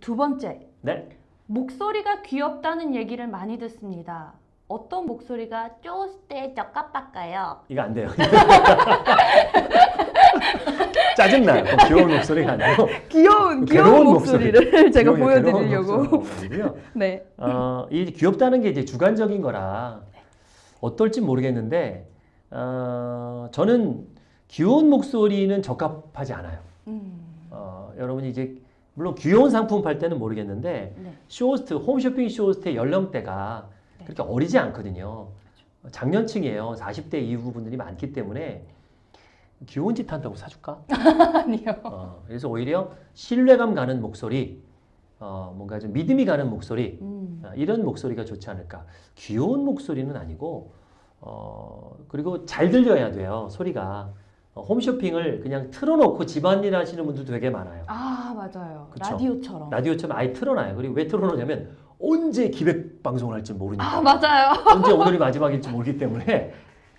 두 번째, 네. 목소리가 귀엽다는 얘기를 많이 듣습니다. 어떤 목소리가 쪼스때 적합할까요? 이거 안 돼요. 짜증나요. 그 귀여운 목소리가 아니고 귀여운 귀여운 목소리를 제가 귀여운 괴로운 보여드리려고. 네. 어, 이 귀엽다는 게 이제 주관적인 거라 어떨지 모르겠는데 어, 저는 귀여운 목소리는 적합하지 않아요. 음, 어, 여러분이 이제 물론 귀여운 상품 팔 때는 모르겠는데 네. 쇼호스트 홈쇼핑 쇼호스트의 연령대가 네. 그렇게 어리지 않거든요. 장년층이에요. 40대 이후 분들이 많기 때문에 귀여운 짓 한다고 사줄까? 아니요. 어, 그래서 오히려 신뢰감 가는 목소리, 어, 뭔가 좀 믿음이 가는 목소리, 음, 어, 이런 목소리가 좋지 않을까. 귀여운 목소리는 아니고, 어, 그리고 잘 들려야 돼요, 소리가. 어, 홈쇼핑을 그냥 틀어놓고 집안일 하시는 분들도 되게 많아요. 아 맞아요. 그쵸. 라디오처럼. 라디오처럼 아예 틀어놔요. 그리고 왜 틀어놓냐면 언제 기획 방송을 할지 모르니까. 아 맞아요. 언제 오늘이 마지막일지 모르기 때문에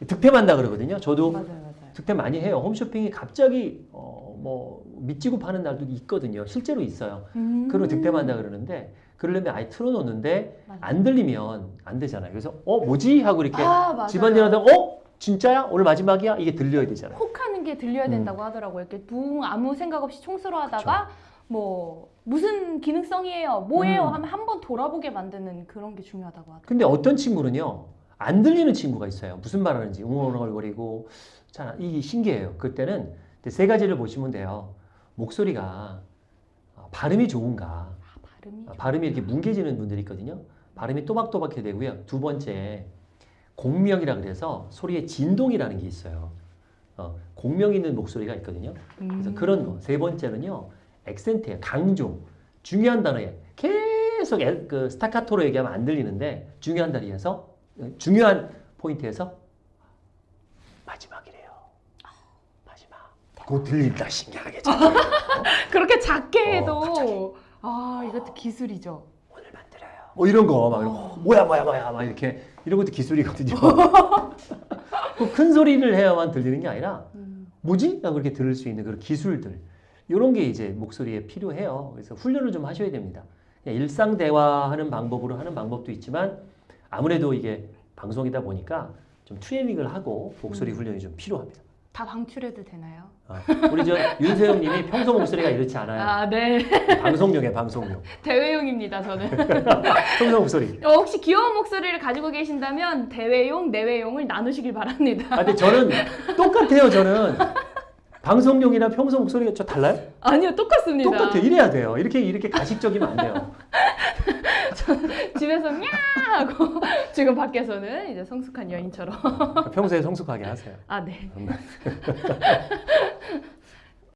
득템한다 그러거든요. 저도 맞아요, 맞아요. 득템 많이 해요. 홈쇼핑이 갑자기 어, 뭐 밑지고 파는 날도 있거든요. 실제로 있어요. 음. 그러면 득템한다 그러는데 그러려면 아예 틀어놓는데 맞아요. 안 들리면 안 되잖아요. 그래서 어 뭐지 하고 이렇게 아. 집안일 하다가 어 진짜야 오늘 마지막이야 이게 들려야 되잖아요. 혹하는 게 들려야 음. 된다고 하더라고요. 이렇게 붕 아무 생각 없이 총수로 하다가 뭐 무슨 기능성이에요, 뭐예요 음. 하면 한 번 돌아보게 만드는 그런 게 중요하다고 하더라고요. 근데 어떤 친구는요 안 들리는 친구가 있어요. 무슨 말 하는지 웅얼웅얼거리고 자 이게 신기해요. 그때는 세 가지를 보시면 돼요. 목소리가 어, 발음이 좋은가 아, 발음이 아, 발음이 이렇게 뭉개지는 분들이 있거든요. 발음이 또박또박해 되고요. 두 번째 공명이라 그래서 소리의 진동이라는 게 있어요. 어, 공명 있는 목소리가 있거든요. 그래서 음. 그런 거. 세 번째는요. 액센트예요. 강조. 중요한 단어에 계속 에- 그 스타카토로 얘기하면 안 들리는데 중요한 단어에서 어, 중요한 포인트에서 마지막이래요. 마지막. 곧 들린다 신기하게. 그렇게 작게 어, 해도 갑자기. 아 이것도 기술이죠. 뭐 이런 거막 이러고 뭐야 뭐야 뭐야 막 이렇게 이런 것도 기술이거든요. 그큰 소리를 해야만 들리는 게 아니라 음. 뭐지? 라고 이렇게 들을 수 있는 그런 기술들 이런 게 이제 목소리에 필요해요. 그래서 훈련을 좀 하셔야 됩니다. 일상 대화하는 방법으로 하는 방법도 있지만 아무래도 이게 방송이다 보니까 좀 트레이닝을 하고 목소리 음. 훈련이 좀 필요합니다. 다 방출해도 되나요? 어, 우리 저 윤세영님이 평소 목소리가 이렇지 않아요. 아 네. 방송용에 방송용. 대회용입니다 저는. 평소 목소리. 어, 혹시 귀여운 목소리를 가지고 계신다면 대회용, 내외용을 나누시길 바랍니다. 아, 근데 저는 똑같아요. 저는 방송용이나 평소 목소리가 저 달라요? 아니요 똑같습니다. 똑같아요. 이래야 돼요. 이렇게 이렇게 가식적이면 안 돼요. 집에서 냐 하고 지금 밖에서는 이제 성숙한 여인처럼. 평소에 성숙하게 하세요. 아 네.